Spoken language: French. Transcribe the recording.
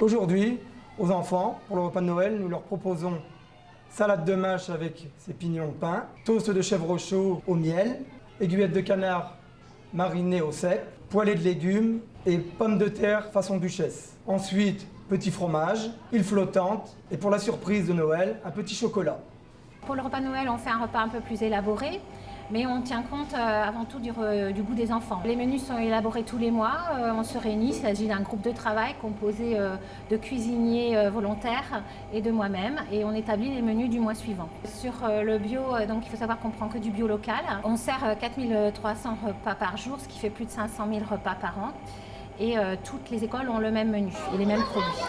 Aujourd'hui, aux enfants, pour le repas de Noël, nous leur proposons salade de mâche avec ses pignons pain, toast de chèvre chaud au miel, aiguillettes de canard marinées au sec, poêlée de légumes et pommes de terre façon duchesse. Ensuite, petit fromage, île flottante et pour la surprise de Noël, un petit chocolat. Pour le repas de Noël, on fait un repas un peu plus élaboré, mais on tient compte euh, avant tout du, goût des enfants. Les menus sont élaborés tous les mois, euh, on se réunit, il s'agit d'un groupe de travail composé euh, de cuisiniers volontaires et de moi-même, et on établit les menus du mois suivant. Sur le bio, donc il faut savoir qu'on prend que du bio local. On sert euh, 4300 repas par jour, ce qui fait plus de 500 000 repas par an. Et toutes les écoles ont le même menu et les mêmes produits.